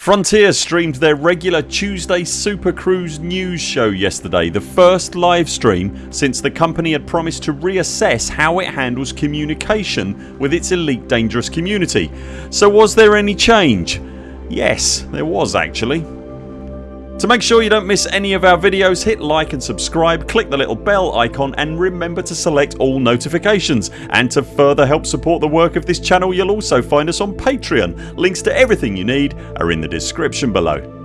Frontier streamed their regular Tuesday Super Cruise news show yesterday, the first live stream since the company had promised to reassess how it handles communication with its Elite Dangerous community. So was there any change? Yes there was actually. To make sure you don't miss any of our videos hit like and subscribe, click the little bell icon and remember to select all notifications and to further help support the work of this channel you'll also find us on Patreon. Links to everything you need are in the description below.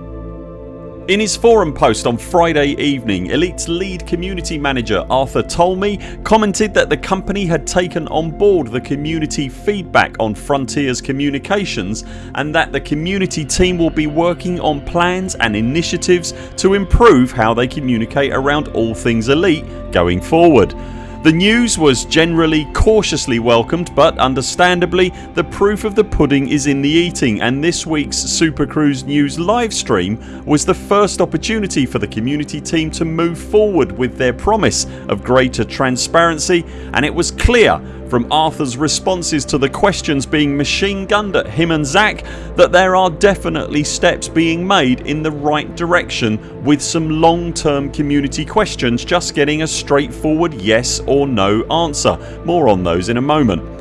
In his forum post on Friday evening Elite's lead community manager Arthur Tolmie commented that the company had taken on board the community feedback on Frontiers communications and that the community team will be working on plans and initiatives to improve how they communicate around all things Elite going forward. The news was generally cautiously welcomed but understandably the proof of the pudding is in the eating and this weeks Super Cruise News livestream was the first opportunity for the community team to move forward with their promise of greater transparency and it was clear from Arthurs responses to the questions being machine gunned at him and Zac that there are definitely steps being made in the right direction with some long term community questions just getting a straightforward yes or no answer. More on those in a moment.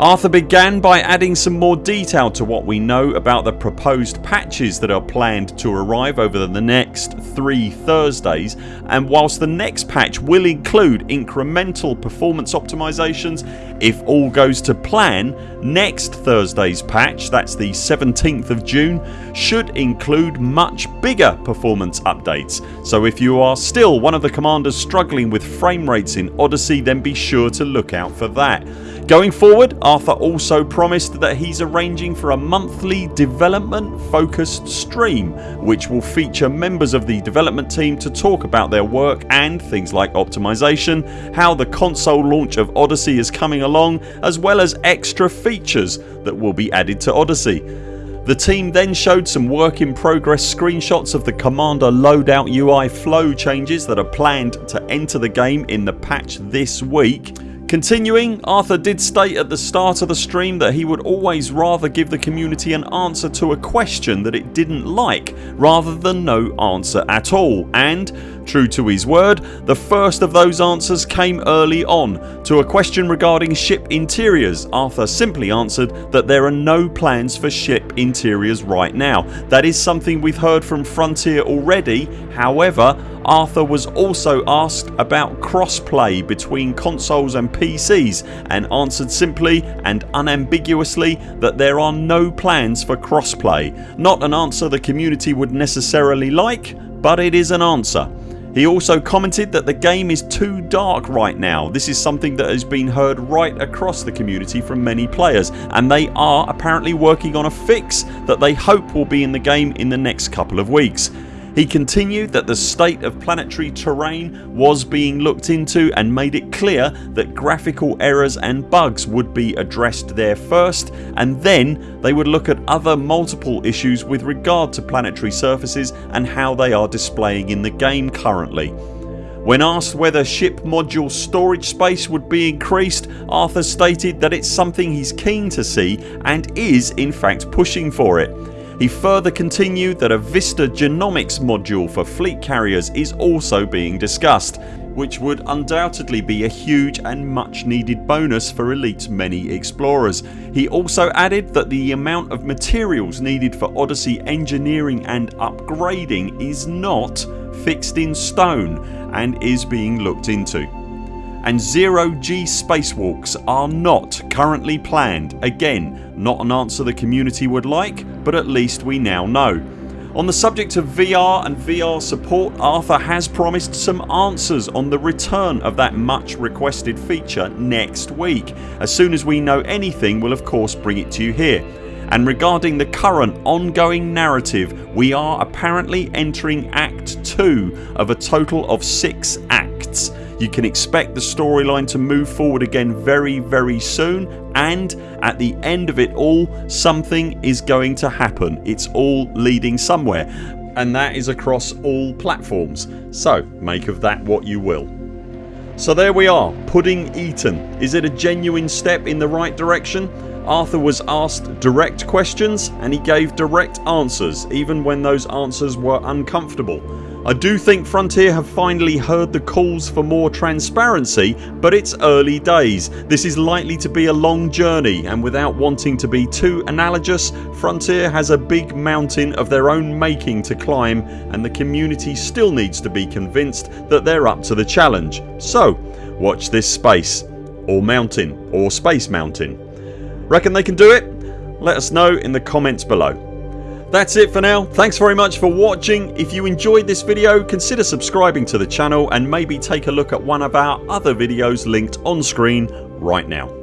Arthur began by adding some more detail to what we know about the proposed patches that are planned to arrive over the next 3 Thursdays and whilst the next patch will include incremental performance optimisations if all goes to plan next Thursdays patch that's the 17th of June should include much bigger performance updates so if you are still one of the commanders struggling with frame rates in Odyssey then be sure to look out for that. Going forward Arthur also promised that he's arranging for a monthly development focused stream which will feature members of the development team to talk about their work and things like optimization, how the console launch of Odyssey is coming along as well as extra features that will be added to Odyssey. The team then showed some work in progress screenshots of the Commander loadout UI flow changes that are planned to enter the game in the patch this week Continuing Arthur did state at the start of the stream that he would always rather give the community an answer to a question that it didn't like rather than no answer at all and True to his word the first of those answers came early on. To a question regarding ship interiors Arthur simply answered that there are no plans for ship interiors right now. That is something we've heard from Frontier already however Arthur was also asked about crossplay between consoles and PCs and answered simply and unambiguously that there are no plans for crossplay. Not an answer the community would necessarily like but it is an answer. He also commented that the game is too dark right now. This is something that has been heard right across the community from many players and they are apparently working on a fix that they hope will be in the game in the next couple of weeks. He continued that the state of planetary terrain was being looked into and made it clear that graphical errors and bugs would be addressed there first and then they would look at other multiple issues with regard to planetary surfaces and how they are displaying in the game currently. When asked whether ship module storage space would be increased Arthur stated that it's something he's keen to see and is in fact pushing for it. He further continued that a Vista Genomics module for fleet carriers is also being discussed which would undoubtedly be a huge and much needed bonus for Elite's many explorers. He also added that the amount of materials needed for Odyssey engineering and upgrading is not fixed in stone and is being looked into and zero G spacewalks are not currently planned. Again not an answer the community would like but at least we now know. On the subject of VR and VR support Arthur has promised some answers on the return of that much requested feature next week. As soon as we know anything we'll of course bring it to you here and regarding the current ongoing narrative we are apparently entering act 2 of a total of 6 acts you can expect the storyline to move forward again very very soon and at the end of it all something is going to happen. It's all leading somewhere and that is across all platforms so make of that what you will. So there we are pudding eaten. Is it a genuine step in the right direction? Arthur was asked direct questions and he gave direct answers even when those answers were uncomfortable. I do think Frontier have finally heard the calls for more transparency but it's early days. This is likely to be a long journey and without wanting to be too analogous Frontier has a big mountain of their own making to climb and the community still needs to be convinced that they're up to the challenge. So watch this space or mountain or space mountain. Reckon they can do it? Let us know in the comments below. That's it for now. Thanks very much for watching. If you enjoyed this video consider subscribing to the channel and maybe take a look at one of our other videos linked on screen right now.